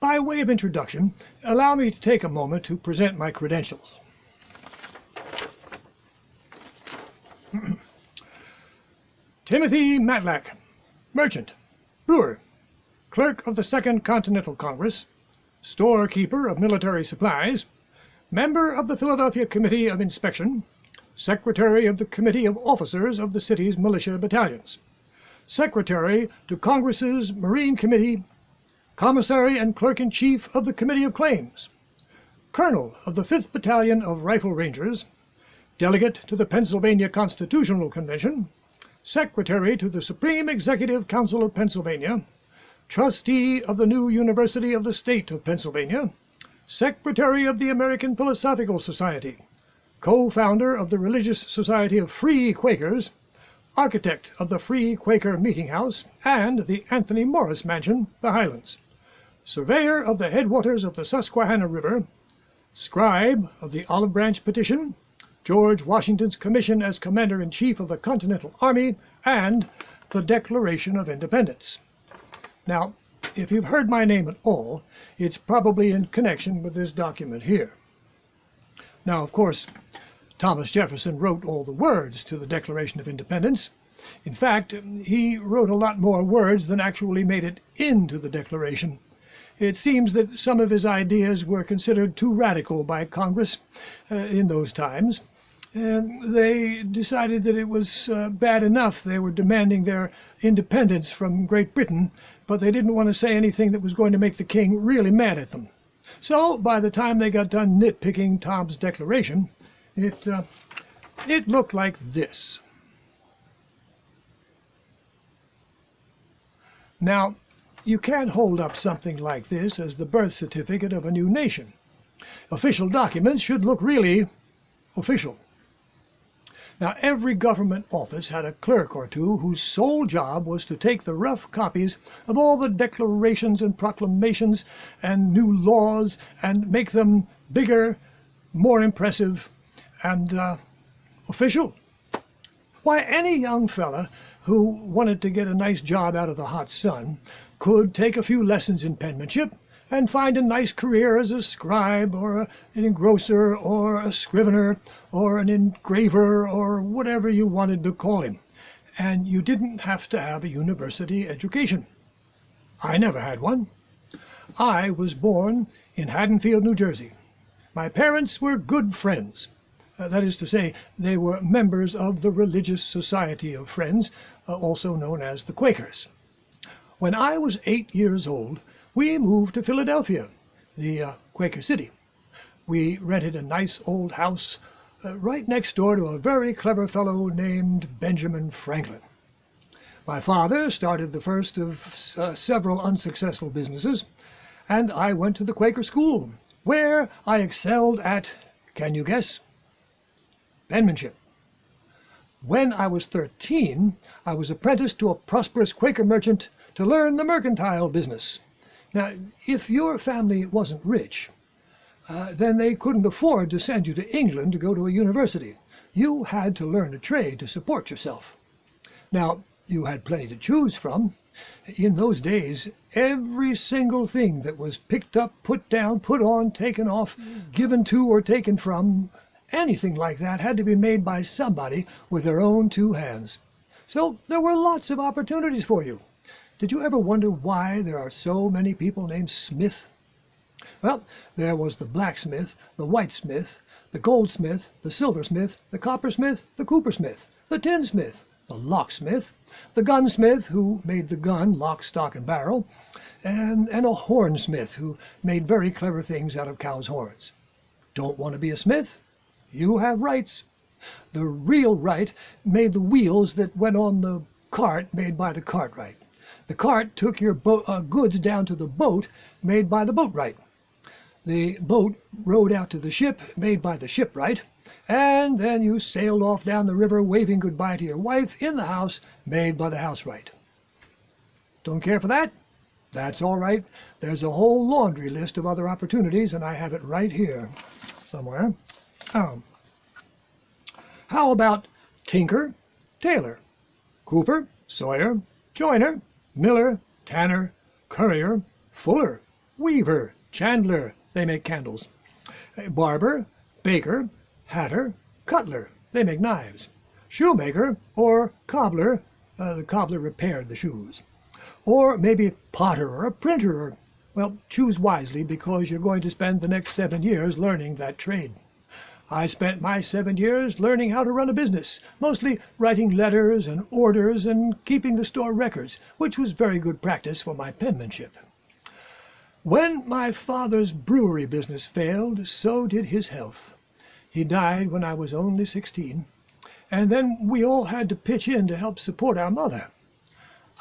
by way of introduction, allow me to take a moment to present my credentials. Timothy Matlack, merchant, brewer, clerk of the Second Continental Congress, storekeeper of military supplies, member of the Philadelphia Committee of Inspection, secretary of the Committee of Officers of the city's militia battalions, secretary to Congress's Marine Committee, commissary and clerk-in-chief of the Committee of Claims, colonel of the 5th Battalion of Rifle Rangers, delegate to the Pennsylvania Constitutional Convention, secretary to the Supreme Executive Council of Pennsylvania, trustee of the new University of the State of Pennsylvania, secretary of the American Philosophical Society, co-founder of the Religious Society of Free Quakers, architect of the Free Quaker Meeting House and the Anthony Morris Mansion, the Highlands, surveyor of the headwaters of the Susquehanna River, scribe of the Olive Branch Petition, George Washington's commission as Commander-in-Chief of the Continental Army, and the Declaration of Independence. Now, if you've heard my name at all, it's probably in connection with this document here. Now, of course, Thomas Jefferson wrote all the words to the Declaration of Independence. In fact, he wrote a lot more words than actually made it into the Declaration. It seems that some of his ideas were considered too radical by Congress uh, in those times, and they decided that it was uh, bad enough they were demanding their independence from Great Britain, but they didn't want to say anything that was going to make the king really mad at them. So by the time they got done nitpicking Tom's declaration, it, uh, it looked like this. Now, you can't hold up something like this as the birth certificate of a new nation. Official documents should look really official. Now, every government office had a clerk or two whose sole job was to take the rough copies of all the declarations and proclamations and new laws and make them bigger, more impressive, and uh, official. Why, any young fella who wanted to get a nice job out of the hot sun could take a few lessons in penmanship and find a nice career as a scribe or an engrosser or a scrivener or an engraver or whatever you wanted to call him. And you didn't have to have a university education. I never had one. I was born in Haddonfield, New Jersey. My parents were good friends. Uh, that is to say, they were members of the Religious Society of Friends, uh, also known as the Quakers. When I was eight years old, we moved to Philadelphia, the uh, Quaker City. We rented a nice old house uh, right next door to a very clever fellow named Benjamin Franklin. My father started the first of uh, several unsuccessful businesses, and I went to the Quaker school, where I excelled at, can you guess? Penmanship. When I was 13, I was apprenticed to a prosperous Quaker merchant to learn the mercantile business. Now, if your family wasn't rich, uh, then they couldn't afford to send you to England to go to a university. You had to learn a trade to support yourself. Now, you had plenty to choose from. In those days, every single thing that was picked up, put down, put on, taken off, given to or taken from, anything like that had to be made by somebody with their own two hands. So there were lots of opportunities for you. Did you ever wonder why there are so many people named Smith? Well, there was the blacksmith, the whitesmith, the goldsmith, the silversmith, the coppersmith, the coopersmith, the tinsmith, the locksmith, the gunsmith who made the gun lock, stock, and barrel, and, and a hornsmith who made very clever things out of cows' horns. Don't want to be a smith? You have rights. The real Wright made the wheels that went on the cart made by the cartwright. The cart took your uh, goods down to the boat made by the boatwright. The boat rowed out to the ship made by the shipwright, and then you sailed off down the river waving goodbye to your wife in the house made by the housewright. Don't care for that? That's all right. There's a whole laundry list of other opportunities, and I have it right here somewhere. Oh. How about tinker, tailor, cooper, sawyer, joiner, miller, tanner, currier, fuller, weaver, chandler, they make candles. Barber, baker, hatter, cutler, they make knives. Shoemaker or cobbler, uh, the cobbler repaired the shoes. Or maybe potter or a printer or, well, choose wisely because you're going to spend the next seven years learning that trade. I spent my seven years learning how to run a business, mostly writing letters and orders and keeping the store records, which was very good practice for my penmanship. When my father's brewery business failed, so did his health. He died when I was only sixteen, and then we all had to pitch in to help support our mother.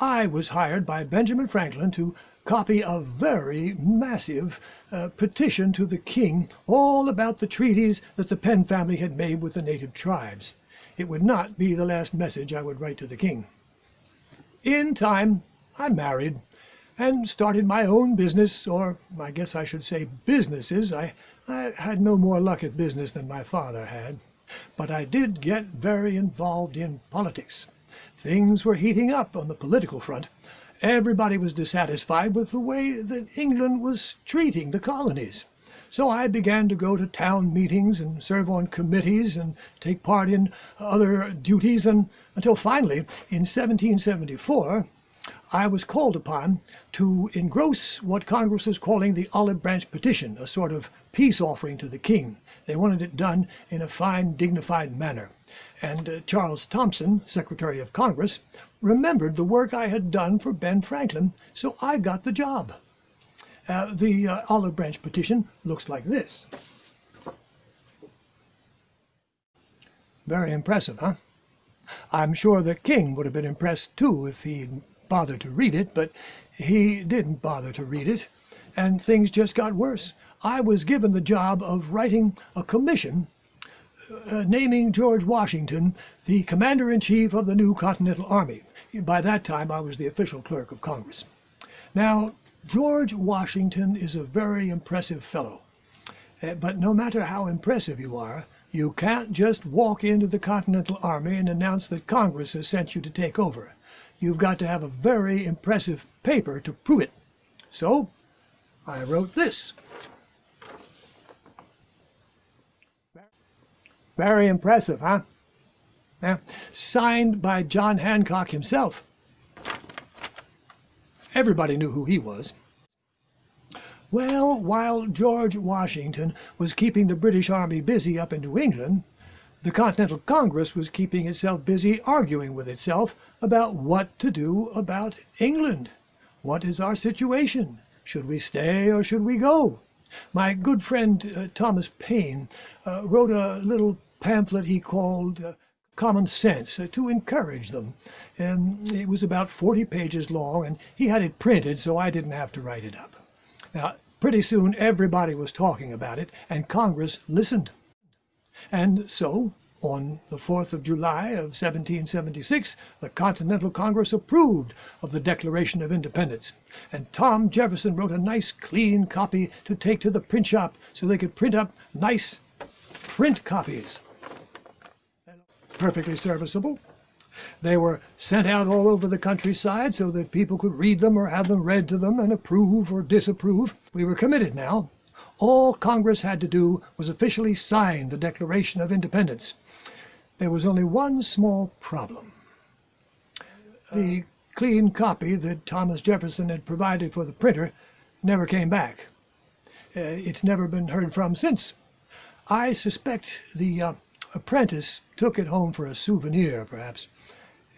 I was hired by Benjamin Franklin to copy a very massive uh, petition to the king all about the treaties that the Penn family had made with the native tribes. It would not be the last message I would write to the king. In time, I married and started my own business, or I guess I should say businesses. I, I had no more luck at business than my father had. But I did get very involved in politics. Things were heating up on the political front. Everybody was dissatisfied with the way that England was treating the colonies. So I began to go to town meetings and serve on committees and take part in other duties and until finally in 1774 I was called upon to engross what Congress was calling the Olive Branch Petition, a sort of peace offering to the king. They wanted it done in a fine, dignified manner. And uh, Charles Thomson, Secretary of Congress, remembered the work I had done for Ben Franklin, so I got the job. Uh, the uh, olive branch petition looks like this. Very impressive, huh? I'm sure the king would have been impressed too if he'd bothered to read it, but he didn't bother to read it, and things just got worse. I was given the job of writing a commission uh, naming George Washington the Commander-in-Chief of the new Continental Army. By that time, I was the official clerk of Congress. Now, George Washington is a very impressive fellow. Uh, but no matter how impressive you are, you can't just walk into the Continental Army and announce that Congress has sent you to take over. You've got to have a very impressive paper to prove it. So, I wrote this. Very impressive, huh? Yeah. Signed by John Hancock himself. Everybody knew who he was. Well, while George Washington was keeping the British Army busy up in New England, the Continental Congress was keeping itself busy arguing with itself about what to do about England. What is our situation? Should we stay or should we go? My good friend uh, Thomas Paine uh, wrote a little pamphlet he called uh, Common Sense uh, to encourage them. And it was about 40 pages long, and he had it printed, so I didn't have to write it up. Now, pretty soon everybody was talking about it, and Congress listened. And so, on the 4th of July of 1776, the Continental Congress approved of the Declaration of Independence, and Tom Jefferson wrote a nice clean copy to take to the print shop so they could print up nice print copies perfectly serviceable. They were sent out all over the countryside so that people could read them or have them read to them and approve or disapprove. We were committed now. All Congress had to do was officially sign the Declaration of Independence. There was only one small problem. The clean copy that Thomas Jefferson had provided for the printer never came back. Uh, it's never been heard from since. I suspect the uh, apprentice took it home for a souvenir, perhaps.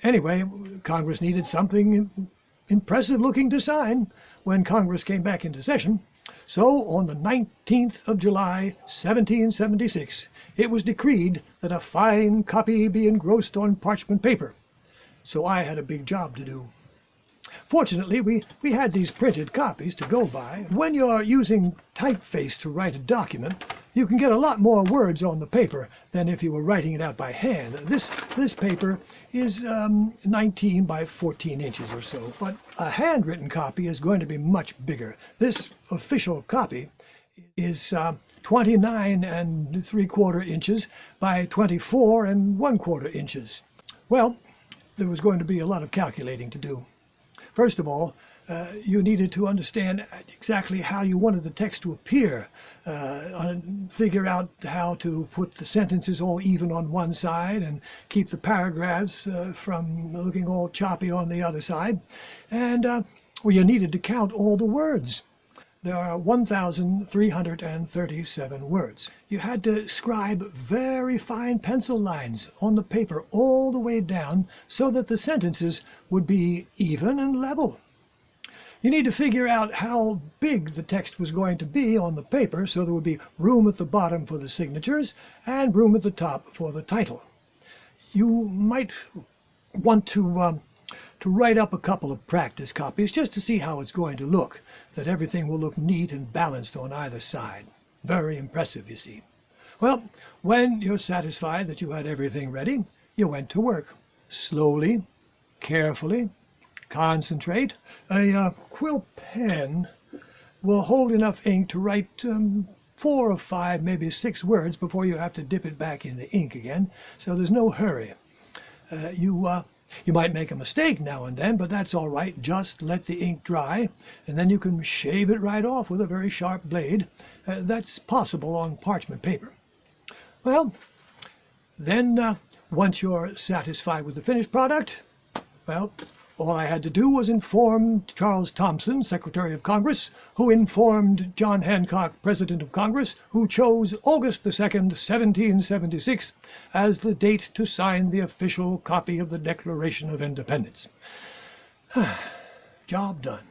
Anyway, Congress needed something impressive looking to sign when Congress came back into session. So on the 19th of July, 1776, it was decreed that a fine copy be engrossed on parchment paper. So I had a big job to do. Fortunately, we, we had these printed copies to go by. When you're using typeface to write a document, you can get a lot more words on the paper than if you were writing it out by hand. This, this paper is um, 19 by 14 inches or so, but a handwritten copy is going to be much bigger. This official copy is uh, 29 and 3 quarter inches by 24 and 1 quarter inches. Well, there was going to be a lot of calculating to do. First of all, you needed to understand exactly how you wanted the text to appear, uh, figure out how to put the sentences all even on one side and keep the paragraphs uh, from looking all choppy on the other side. And uh, well, you needed to count all the words. There are 1,337 words. You had to scribe very fine pencil lines on the paper all the way down so that the sentences would be even and level. You need to figure out how big the text was going to be on the paper so there would be room at the bottom for the signatures and room at the top for the title. You might want to, um, to write up a couple of practice copies just to see how it's going to look, that everything will look neat and balanced on either side. Very impressive, you see. Well, when you're satisfied that you had everything ready, you went to work. Slowly, carefully, concentrate. A uh, quill pen will hold enough ink to write um, four or five, maybe six words before you have to dip it back in the ink again, so there's no hurry. Uh, you, uh, you might make a mistake now and then, but that's all right. Just let the ink dry, and then you can shave it right off with a very sharp blade. Uh, that's possible on parchment paper. Well, then uh, once you're satisfied with the finished product, well, all I had to do was inform Charles Thomson, Secretary of Congress, who informed John Hancock, President of Congress, who chose August the 2nd, 1776, as the date to sign the official copy of the Declaration of Independence. Job done.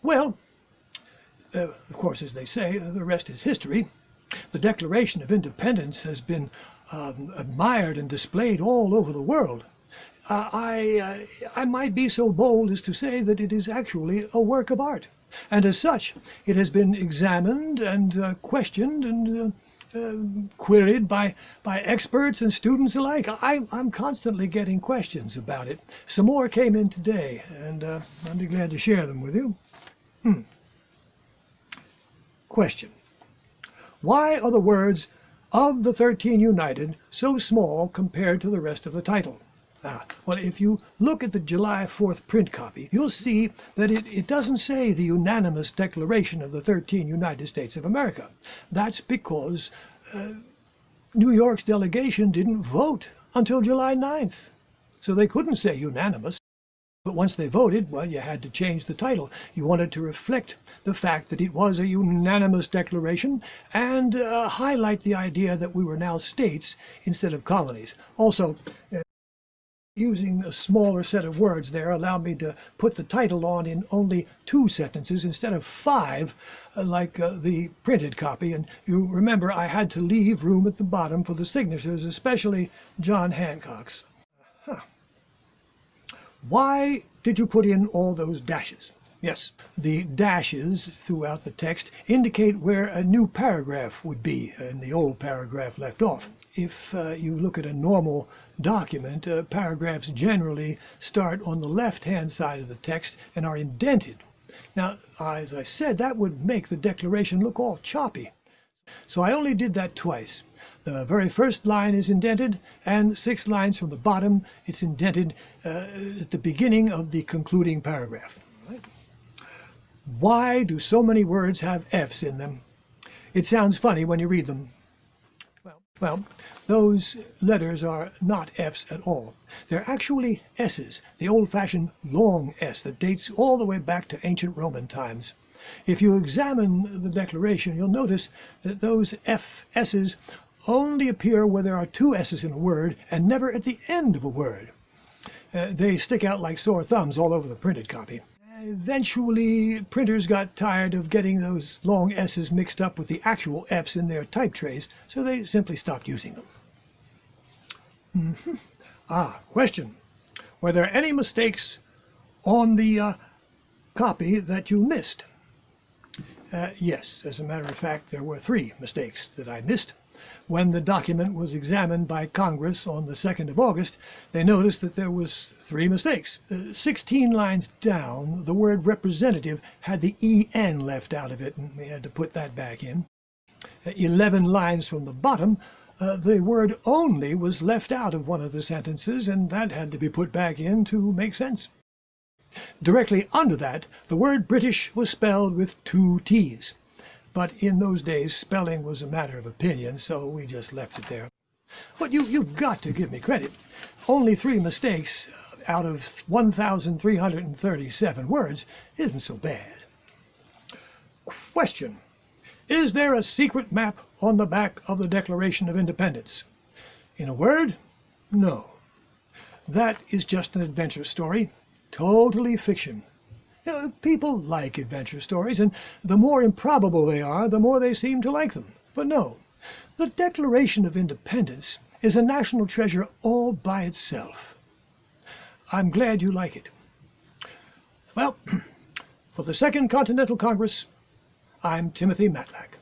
Well, uh, of course, as they say, the rest is history. The Declaration of Independence has been um, admired and displayed all over the world uh, I, uh, I might be so bold as to say that it is actually a work of art. And as such, it has been examined and uh, questioned and uh, uh, queried by, by experts and students alike. I, I'm constantly getting questions about it. Some more came in today, and uh, I'd be glad to share them with you. Hmm. Question. Why are the words of the Thirteen United so small compared to the rest of the title? Ah, well, if you look at the July 4th print copy, you'll see that it, it doesn't say the unanimous declaration of the 13 United States of America. That's because uh, New York's delegation didn't vote until July 9th. So they couldn't say unanimous. But once they voted, well, you had to change the title. You wanted to reflect the fact that it was a unanimous declaration and uh, highlight the idea that we were now states instead of colonies. Also, uh, using a smaller set of words there allowed me to put the title on in only two sentences instead of five uh, like uh, the printed copy and you remember I had to leave room at the bottom for the signatures especially John Hancock's. Huh. Why did you put in all those dashes? Yes, the dashes throughout the text indicate where a new paragraph would be and the old paragraph left off if uh, you look at a normal document, uh, paragraphs generally start on the left-hand side of the text and are indented. Now, as I said, that would make the declaration look all choppy. So I only did that twice. The very first line is indented, and six lines from the bottom, it's indented uh, at the beginning of the concluding paragraph. Why do so many words have F's in them? It sounds funny when you read them, well, those letters are not F's at all. They're actually S's, the old-fashioned long S that dates all the way back to ancient Roman times. If you examine the declaration, you'll notice that those F S's only appear where there are two S's in a word and never at the end of a word. Uh, they stick out like sore thumbs all over the printed copy. Eventually, printers got tired of getting those long S's mixed up with the actual F's in their type trays, so they simply stopped using them. Mm -hmm. Ah, question. Were there any mistakes on the uh, copy that you missed? Uh, yes, as a matter of fact, there were three mistakes that I missed. When the document was examined by Congress on the 2nd of August, they noticed that there was three mistakes. Uh, 16 lines down, the word representative had the EN left out of it, and we had to put that back in. Uh, 11 lines from the bottom, uh, the word only was left out of one of the sentences, and that had to be put back in to make sense. Directly under that, the word British was spelled with two T's. But in those days, spelling was a matter of opinion, so we just left it there. But you, you've got to give me credit. Only three mistakes out of 1,337 words isn't so bad. Question. Is there a secret map on the back of the Declaration of Independence? In a word, no. That is just an adventure story, totally fiction. You know, people like adventure stories, and the more improbable they are, the more they seem to like them. But no, the Declaration of Independence is a national treasure all by itself. I'm glad you like it. Well, for the Second Continental Congress, I'm Timothy Matlack.